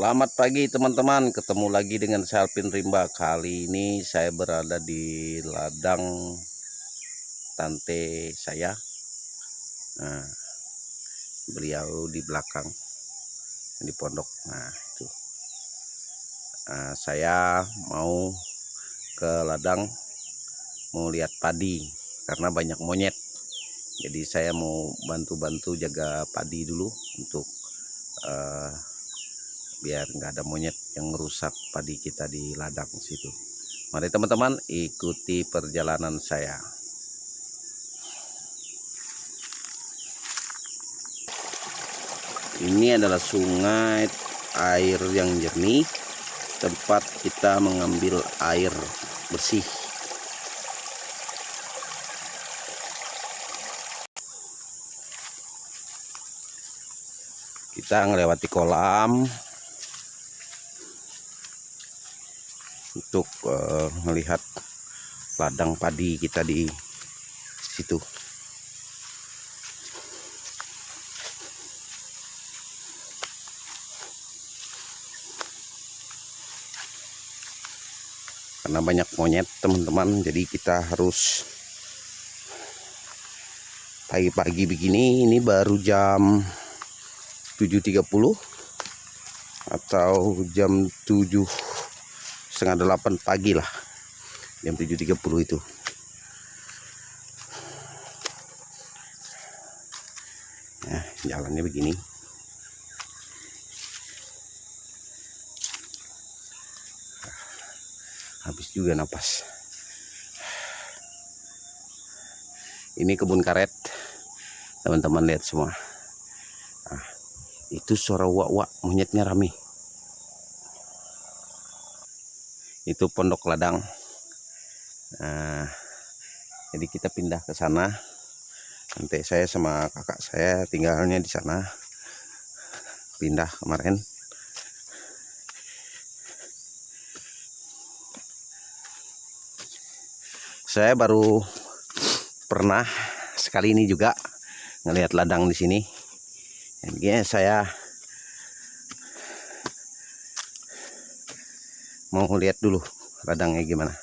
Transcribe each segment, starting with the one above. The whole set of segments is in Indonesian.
Selamat pagi teman-teman, ketemu lagi dengan saya Alvin Rimba. Kali ini saya berada di ladang tante saya. Nah, beliau di belakang di pondok. Nah, itu. Nah, saya mau ke ladang mau lihat padi karena banyak monyet. Jadi saya mau bantu-bantu jaga padi dulu untuk eh, biar nggak ada monyet yang merusak padi kita di ladang situ. Mari teman-teman ikuti perjalanan saya. Ini adalah sungai air yang jernih tempat kita mengambil air bersih. Kita melewati kolam untuk uh, melihat ladang padi kita di situ. Karena banyak monyet teman-teman, jadi kita harus pagi-pagi begini. Ini baru jam 7.30 atau jam 7 setengah delapan pagi lah. Jam 7.30 itu. Nah jalannya begini. Habis juga napas. Ini kebun karet. Teman-teman lihat semua. Nah, itu suara wak-wak monyetnya rame itu pondok ladang. Nah, jadi kita pindah ke sana. Nanti saya sama kakak saya tinggalnya di sana. Pindah kemarin. Saya baru pernah sekali ini juga ngelihat ladang di sini. Jadi saya mau lihat dulu ladangnya gimana.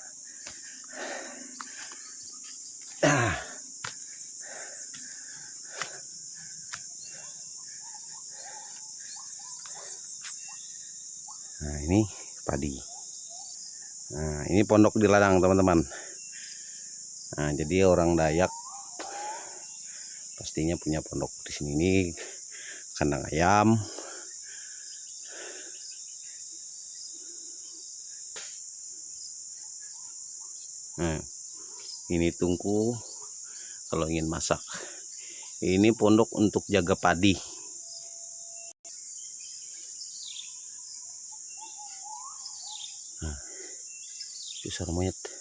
Nah ini padi. Nah ini pondok di ladang teman-teman. Nah jadi orang Dayak pastinya punya pondok di sini. Ini kandang ayam Nah, ini tungku kalau ingin masak. Ini pondok untuk jaga padi. Nah, sarang monyet.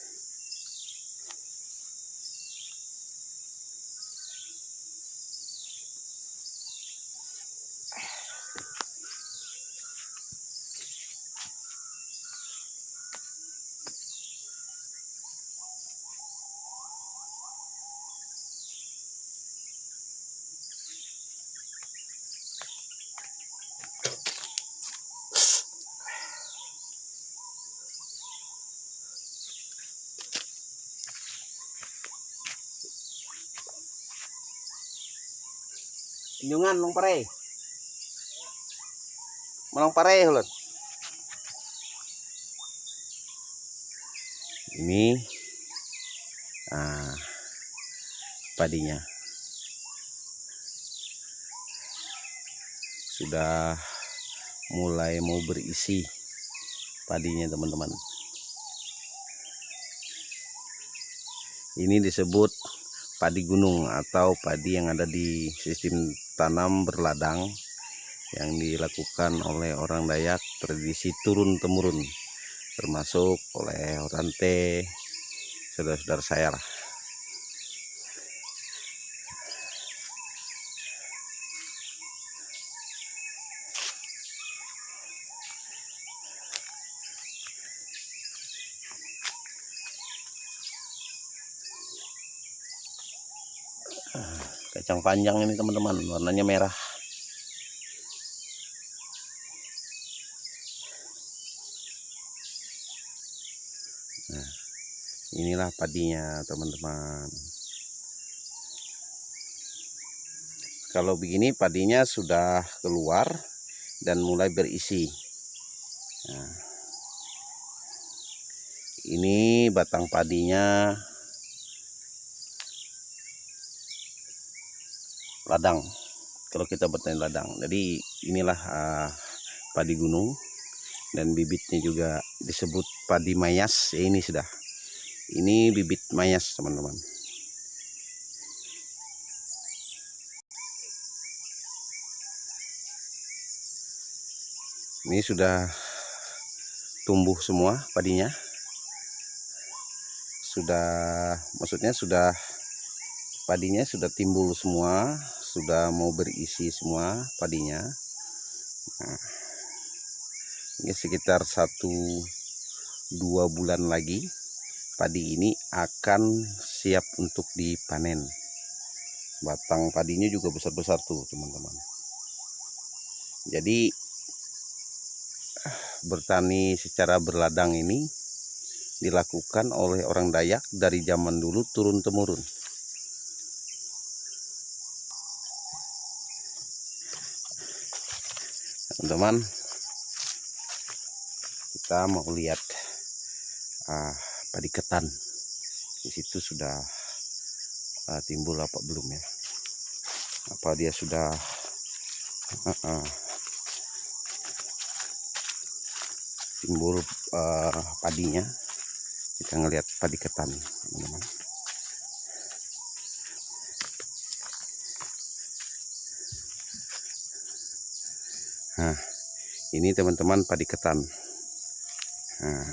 Injungan long pare. Malong pare ulun. Ini ah, padinya. Sudah mulai mau berisi padinya teman-teman. Ini disebut padi gunung atau padi yang ada di sistem tanam berladang yang dilakukan oleh orang Dayak tradisi turun temurun termasuk oleh orang T saudara-saudara saya lah kacang panjang ini teman-teman. Warnanya merah. Nah, inilah padinya teman-teman. Kalau begini padinya sudah keluar dan mulai berisi. Nah, ini batang padinya. Ladang. Kalau kita bertani ladang. Jadi inilah uh, padi gunung. Dan bibitnya juga disebut padi mayas. Ya ini sudah. Ini bibit mayas teman-teman. Ini sudah tumbuh semua padinya. Sudah maksudnya sudah padinya sudah timbul semua sudah mau berisi semua padinya. Nah, ini sekitar satu dua bulan lagi padi ini akan siap untuk dipanen. Batang padinya juga besar-besar tuh teman-teman. Jadi bertani secara berladang ini dilakukan oleh orang Dayak dari zaman dulu turun teman-teman. Kita mau lihat uh, padi ketan di situ sudah uh, timbul apa belum ya? Apa dia sudah uh, uh, timbul uh, padinya? Kita ngelihat padi ketan teman-teman ini teman-teman padi ketan. Nah.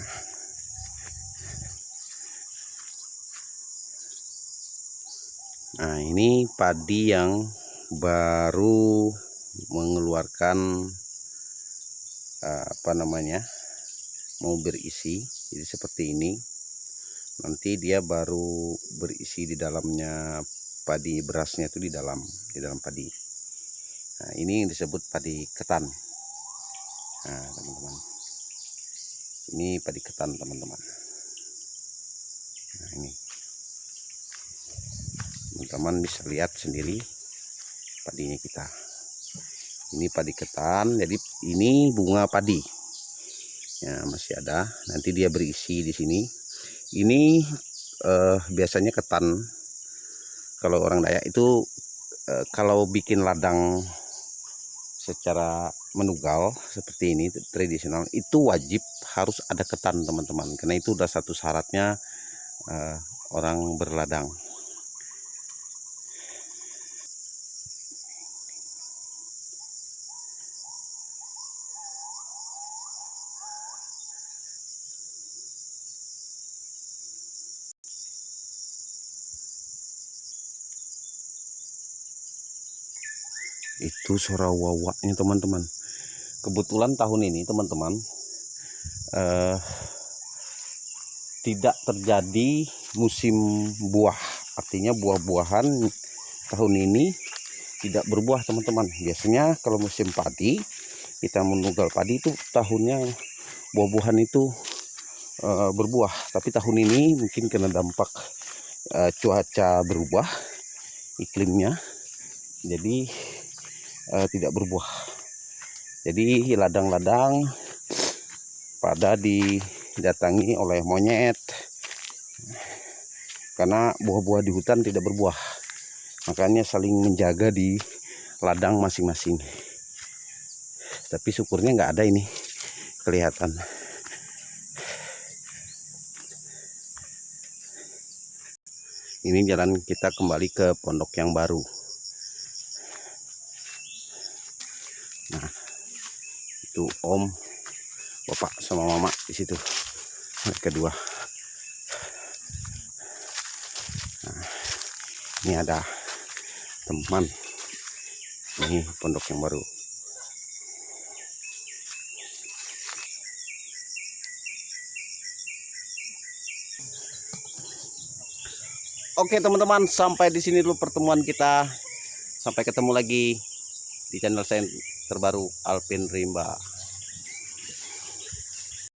nah, ini padi yang baru mengeluarkan uh, apa namanya? mau berisi. Jadi seperti ini. Nanti dia baru berisi di dalamnya padi berasnya itu di dalam di dalam padi. Nah, ini yang disebut padi ketan. Nah, teman-teman. Ini padi ketan, teman-teman. Nah, ini. Teman-teman bisa lihat sendiri padinya kita. Ini padi ketan, jadi ini bunga padi. Ya, masih ada. Nanti dia berisi di sini. Ini eh, biasanya ketan. Kalau orang Dayak itu eh, kalau bikin ladang secara menugal seperti ini tradisional itu wajib harus ada ketan teman-teman. Karena itu udah satu syaratnya uh, orang berladang. Itu suara wawaknya teman-teman kebetulan tahun ini teman-teman eh, tidak terjadi musim buah. Artinya buah-buahan tahun ini tidak berbuah teman-teman. Biasanya kalau musim padi kita menunggal padi itu tahunnya buah-buahan itu uh, berbuah. Tapi tahun ini mungkin kena dampak uh, cuaca berubah iklimnya. Jadi uh, tidak berbuah. Jadi ladang-ladang pada didatangi oleh monyet karena buah-buah di hutan tidak berbuah. Makanya saling menjaga di ladang masing-masing. Tapi syukurnya nggak ada ini kelihatan. Ini jalan kita kembali ke pondok yang baru. Itu om bapak sama mama di situ. Mereka dua nah, ini ada teman. Ini pondok yang baru. Oke teman-teman sampai di sini dulu pertemuan kita. Sampai ketemu lagi di channel saya terbaru Alvin Rimba